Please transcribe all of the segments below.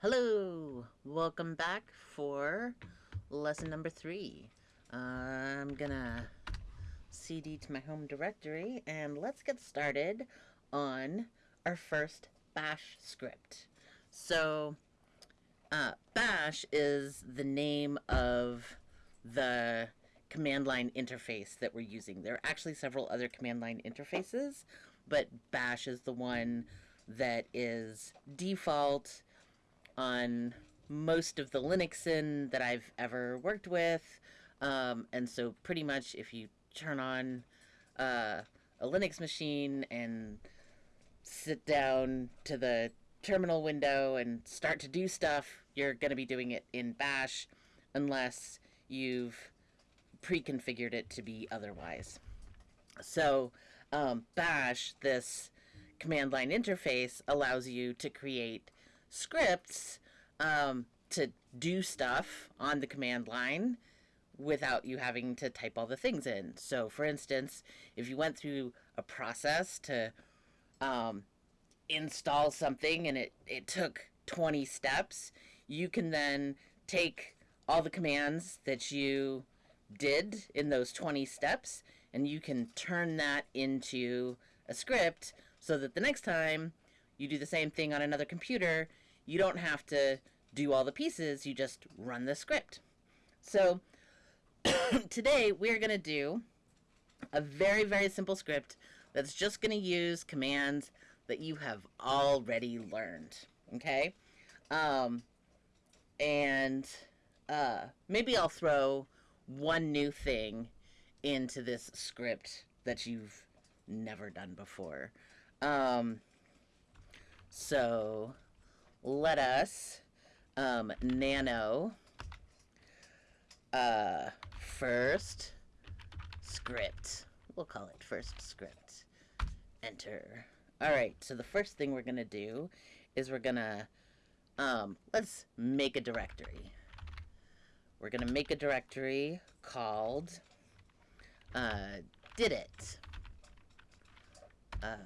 Hello, welcome back for lesson number three. I'm gonna CD to my home directory and let's get started on our first bash script. So, uh, bash is the name of the command line interface that we're using. There are actually several other command line interfaces, but bash is the one that is default on most of the Linuxin that I've ever worked with. Um, and so pretty much if you turn on uh, a Linux machine and sit down to the terminal window and start to do stuff, you're going to be doing it in bash unless you've pre-configured it to be otherwise. So um, bash, this command line interface, allows you to create scripts um, to do stuff on the command line without you having to type all the things in. So, for instance, if you went through a process to um, install something and it, it took 20 steps, you can then take all the commands that you did in those 20 steps and you can turn that into a script so that the next time you do the same thing on another computer, you don't have to do all the pieces, you just run the script. So today we're going to do a very, very simple script that's just going to use commands that you have already learned. Okay? Um, and uh, maybe I'll throw one new thing into this script that you've never done before. Um, so let us um, nano uh, first script. We'll call it first script. Enter. All right, so the first thing we're going to do is we're going to, um, let's make a directory. We're going to make a directory called uh, did it. Uh,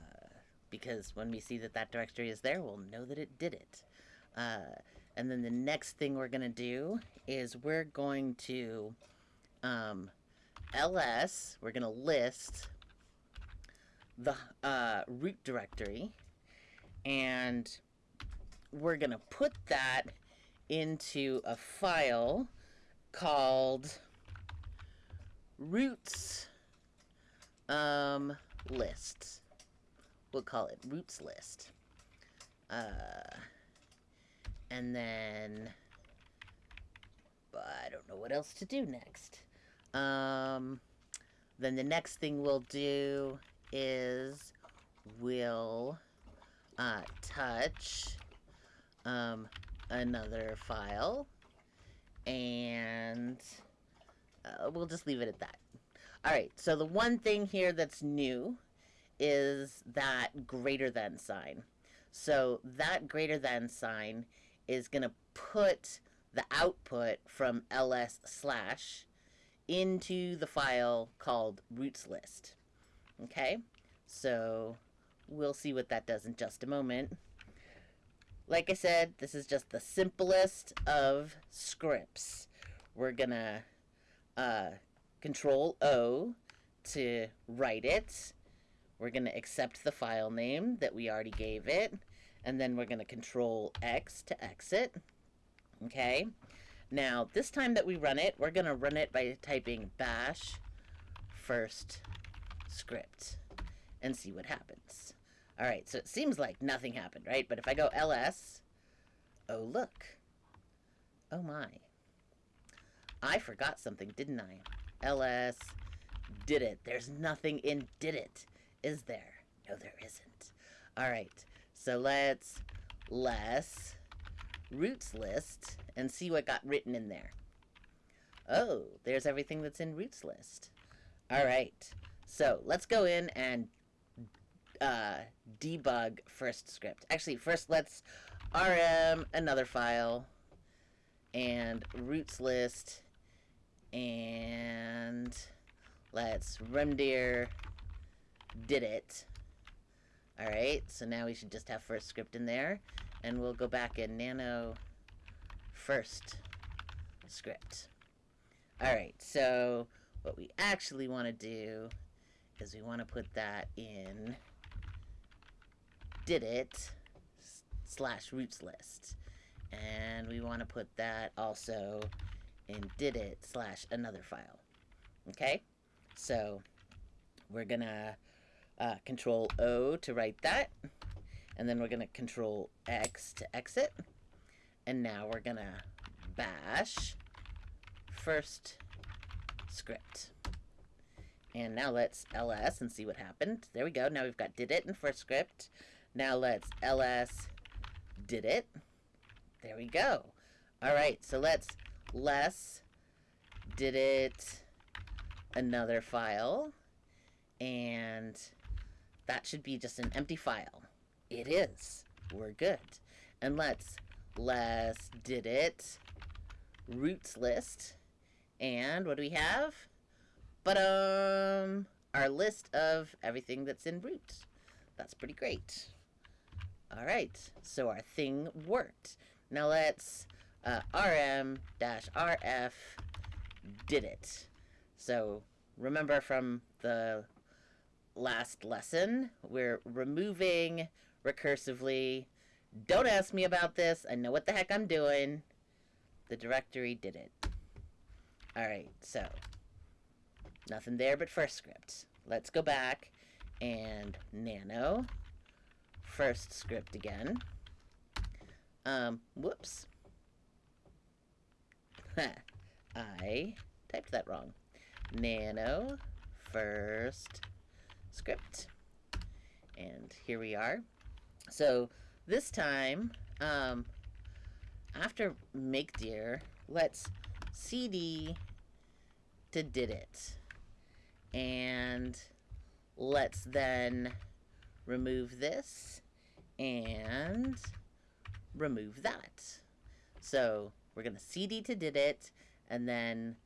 because when we see that that directory is there, we'll know that it did it. Uh, and then the next thing we're going to do is we're going to um, ls, we're going to list the uh, root directory, and we're going to put that into a file called roots um, list we'll call it roots list. Uh, and then, I don't know what else to do next. Um, then the next thing we'll do is we'll uh, touch um, another file and uh, we'll just leave it at that. All right, so the one thing here that's new is that greater than sign. So that greater than sign is going to put the output from ls slash into the file called roots list. Okay, so we'll see what that does in just a moment. Like I said, this is just the simplest of scripts. We're gonna uh, control O to write it we're going to accept the file name that we already gave it. And then we're going to control X to exit. Okay. Now, this time that we run it, we're going to run it by typing bash first script and see what happens. All right, so it seems like nothing happened, right? But if I go ls, oh, look. Oh, my. I forgot something, didn't I? ls did it. There's nothing in did it. Is there? No, there isn't. All right, so let's less roots list and see what got written in there. Oh, there's everything that's in roots list. All right, so let's go in and uh, debug first script. Actually, first let's rm another file and roots list and let's rmdir did it. Alright, so now we should just have first script in there. and we'll go back in nano first script. All right, so what we actually want to do is we want to put that in did it slash roots list. And we want to put that also in did it slash another file. Okay, so we're gonna uh, control O to write that. And then we're gonna control X to exit. And now we're gonna bash first script. And now let's ls and see what happened. There we go. Now we've got did it in first script. Now let's ls did it. There we go. All right, so let's less did it another file. And that should be just an empty file. It is. We're good. And let's less did it roots list. And what do we have? But um, our list of everything that's in root. That's pretty great. All right, so our thing worked. Now let's uh, rm-rf did it. So remember from the last lesson, we're removing recursively. Don't ask me about this. I know what the heck I'm doing. The directory did it. All right, so nothing there but first script. Let's go back and nano first script again. Um, whoops. I typed that wrong. Nano first script. And here we are. So this time, um, after mkdir, let's cd to did it. And let's then remove this and remove that. So we're going to cd to did it and then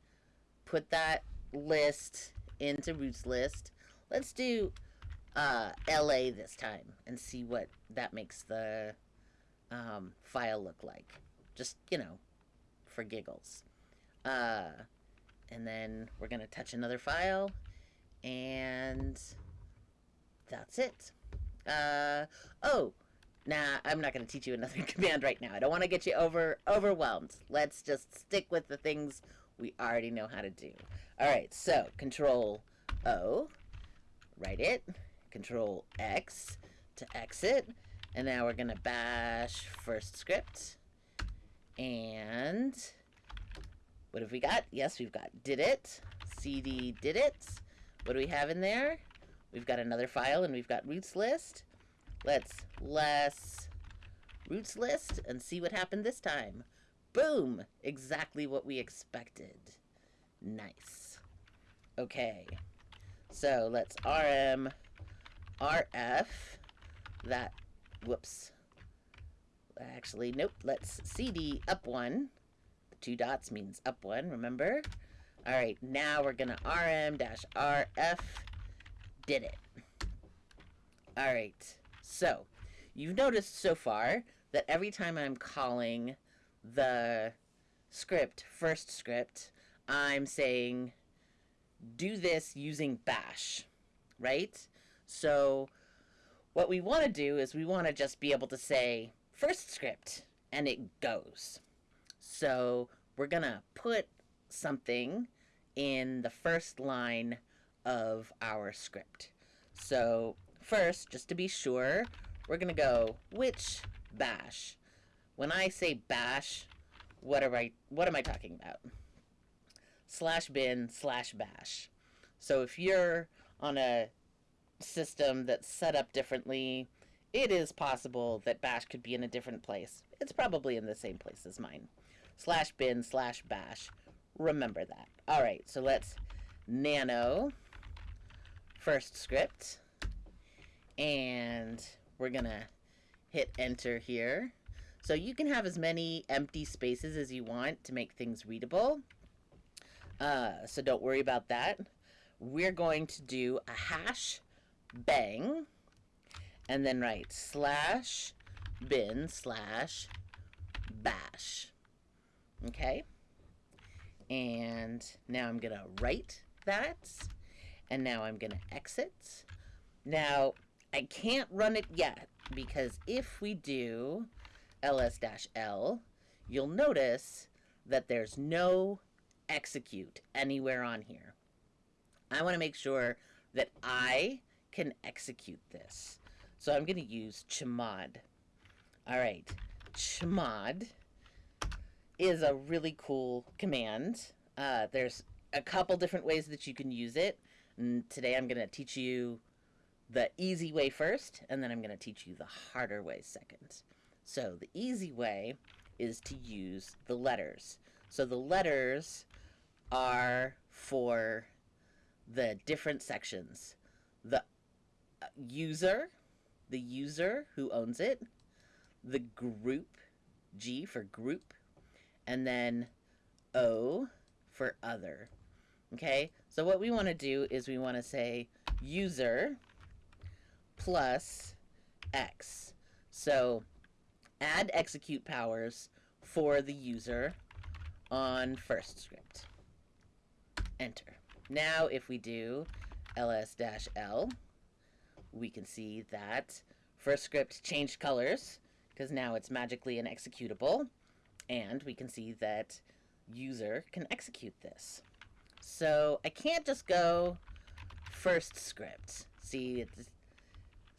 put that list into roots list. Let's do uh, LA this time and see what that makes the um, file look like. Just, you know, for giggles. Uh, and then we're going to touch another file and that's it. Uh, oh, nah, I'm not going to teach you another command right now. I don't want to get you over overwhelmed. Let's just stick with the things we already know how to do. All right, so Control O, write it. Control X to exit. And now we're to bash first script. And what have we got? Yes, we've got did it. CD did it. What do we have in there? We've got another file and we've got roots list. Let's less roots list and see what happened this time. Boom! Exactly what we expected. Nice. Okay. So let's rm rf that whoops. Actually nope let's cd up one. The two dots means up one remember? All right now we're gonna rm dash rf did it. All right, so you've noticed so far that every time I'm calling the script, first script, I'm saying do this using bash, right? So what we want to do is we want to just be able to say first script and it goes. So we're going to put something in the first line of our script. So first, just to be sure, we're going to go which bash. When I say bash, what am I, what am I talking about? Slash bin slash bash. So if you're on a system that's set up differently, it is possible that bash could be in a different place. It's probably in the same place as mine. Slash bin slash bash. Remember that. All right, so let's nano first script. And we're going to hit enter here. So you can have as many empty spaces as you want to make things readable. Uh, so don't worry about that. We're going to do a hash bang and then write slash bin slash bash. Okay? And now I'm going to write that. And now I'm going to exit. Now, I can't run it yet because if we do ls-l, you'll notice that there's no execute anywhere on here. I want to make sure that I can execute this. So I'm going to use chmod. All right, chmod is a really cool command. Uh, there's a couple different ways that you can use it. And today I'm going to teach you the easy way first, and then I'm going to teach you the harder way second. So the easy way is to use the letters. So the letters are for the different sections. The uh, user, the user who owns it, the group, G for group, and then O for other. Okay, so what we want to do is we want to say user plus X. So add execute powers for the user on first script. Enter. Now if we do ls-l, we can see that first script changed colors because now it's magically an executable and we can see that user can execute this. So I can't just go first script. See, it's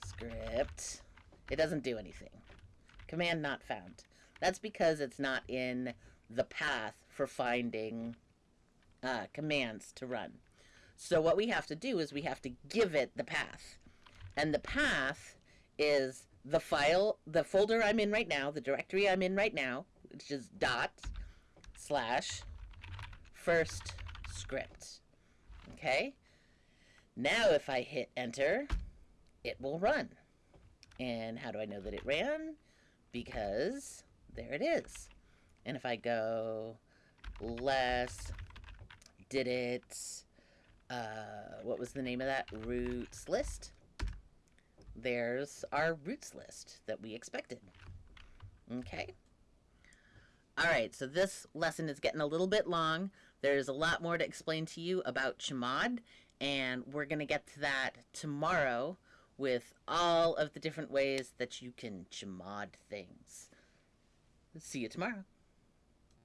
script. It doesn't do anything. Command not found. That's because it's not in the path for finding uh, commands to run. So what we have to do is we have to give it the path. And the path is the file, the folder I'm in right now, the directory I'm in right now, which is dot slash first script. Okay? Now if I hit enter, it will run. And how do I know that it ran? Because there it is. And if I go less, did it, uh, what was the name of that? Roots list. There's our roots list that we expected. Okay. All right, so this lesson is getting a little bit long. There's a lot more to explain to you about Chmod, and we're going to get to that tomorrow with all of the different ways that you can Chmod things. See you tomorrow.